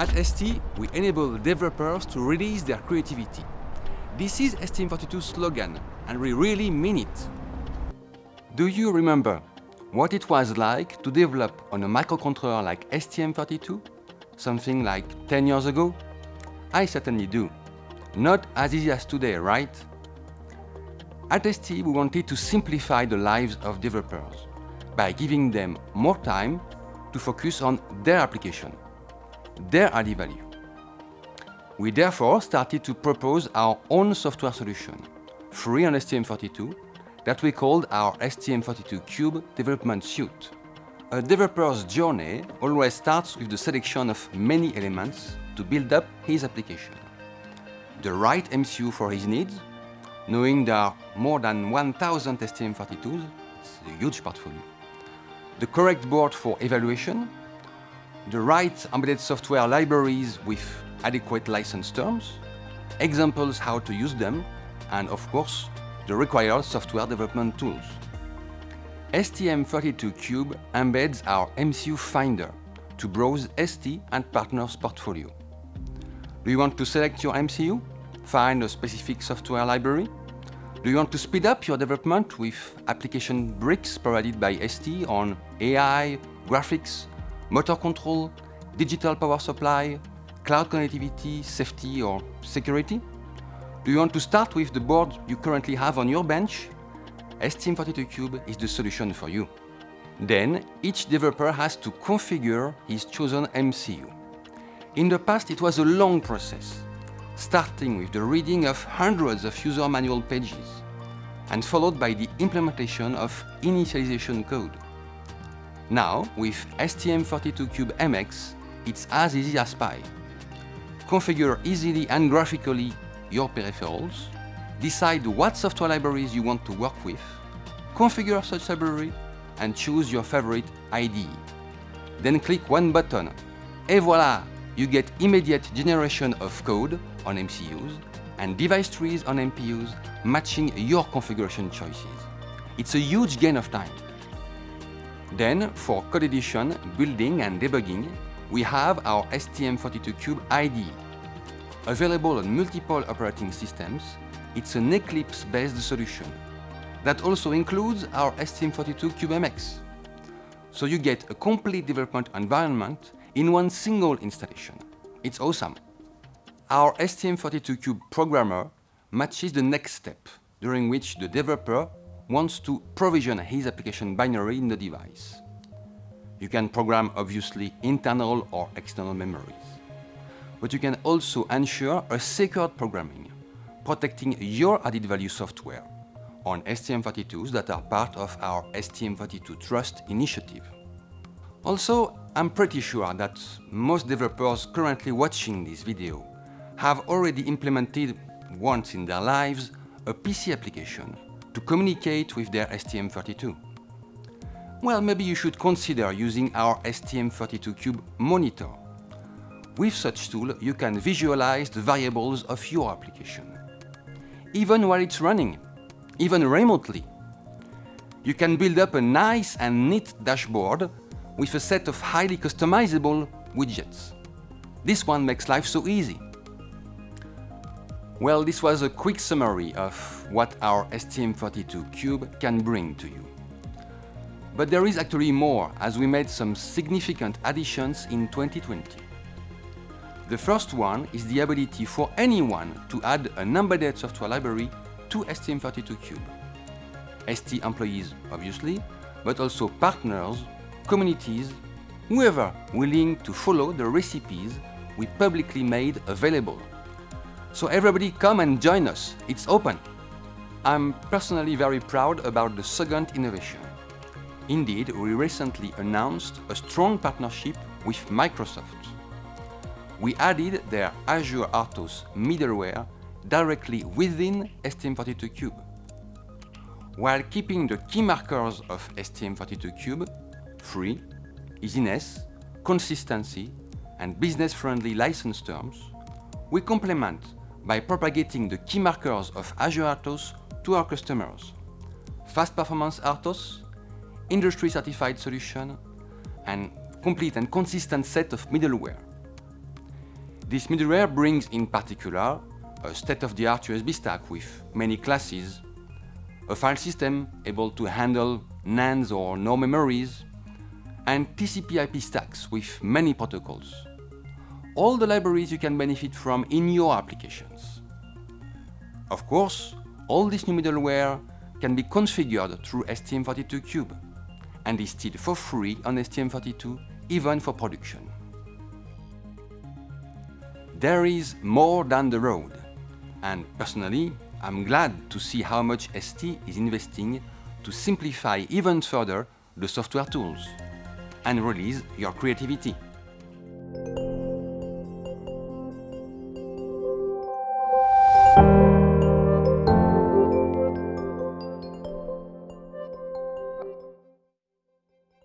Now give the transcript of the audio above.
At ST, we enable developers to release their creativity. This is STM32's slogan, and we really mean it. Do you remember what it was like to develop on a microcontroller like STM32? Something like 10 years ago? I certainly do. Not as easy as today, right? At ST, we wanted to simplify the lives of developers by giving them more time to focus on their application, their added value. We therefore started to propose our own software solution, free on STM32, that we called our STM32Cube Development Suite. A developer's journey always starts with the selection of many elements to build up his application. The right MCU for his needs, knowing there are more than 1000 STM32s, it's a huge portfolio. The correct board for evaluation, the right embedded software libraries with adequate license terms, examples how to use them, and of course, the required software development tools. STM32Cube embeds our MCU Finder to browse ST and partners' portfolio. Do you want to select your MCU? Find a specific software library? Do you want to speed up your development with application bricks provided by ST on AI, graphics, motor control, digital power supply, cloud connectivity, safety or security? Do you want to start with the board you currently have on your bench? STM32Cube is the solution for you. Then, each developer has to configure his chosen MCU. In the past, it was a long process, starting with the reading of hundreds of user manual pages, and followed by the implementation of initialization code. Now, with STM32Cube MX, it's as easy as pie. Configure easily and graphically your peripherals, decide what software libraries you want to work with, configure such library, and choose your favorite IDE. Then click one button, et voila! You get immediate generation of code on MCUs and device trees on MPUs matching your configuration choices. It's a huge gain of time. Then, for code edition, building and debugging, we have our STM32Cube IDE, Available on multiple operating systems, it's an Eclipse-based solution that also includes our STM32CubeMX. So you get a complete development environment in one single installation. It's awesome. Our STM32Cube programmer matches the next step, during which the developer wants to provision his application binary in the device. You can program obviously internal or external memories but you can also ensure a secured programming, protecting your added value software on STM32s that are part of our STM32 Trust initiative. Also, I'm pretty sure that most developers currently watching this video have already implemented once in their lives a PC application to communicate with their STM32. Well, maybe you should consider using our STM32Cube monitor with such tool, you can visualize the variables of your application. Even while it's running, even remotely. You can build up a nice and neat dashboard with a set of highly customizable widgets. This one makes life so easy. Well, this was a quick summary of what our STM32Cube can bring to you. But there is actually more, as we made some significant additions in 2020. The first one is the ability for anyone to add an embedded software library to STM32Cube. ST employees, obviously, but also partners, communities, whoever willing to follow the recipes we publicly made available. So everybody come and join us, it's open. I'm personally very proud about the second innovation. Indeed, we recently announced a strong partnership with Microsoft we added their Azure RTOS middleware directly within STM32Cube. While keeping the key markers of STM32Cube, free, easiness, consistency, and business-friendly license terms, we complement by propagating the key markers of Azure RTOS to our customers. Fast performance RTOS, industry-certified solution, and complete and consistent set of middleware This middleware brings in particular a state-of-the-art USB stack with many classes, a file system able to handle NANDs or NOR memories, and TCP IP stacks with many protocols. All the libraries you can benefit from in your applications. Of course, all this new middleware can be configured through STM32Cube and is still for free on STM32, even for production. There is more than the road, and personally, I'm glad to see how much ST is investing to simplify even further the software tools and release your creativity.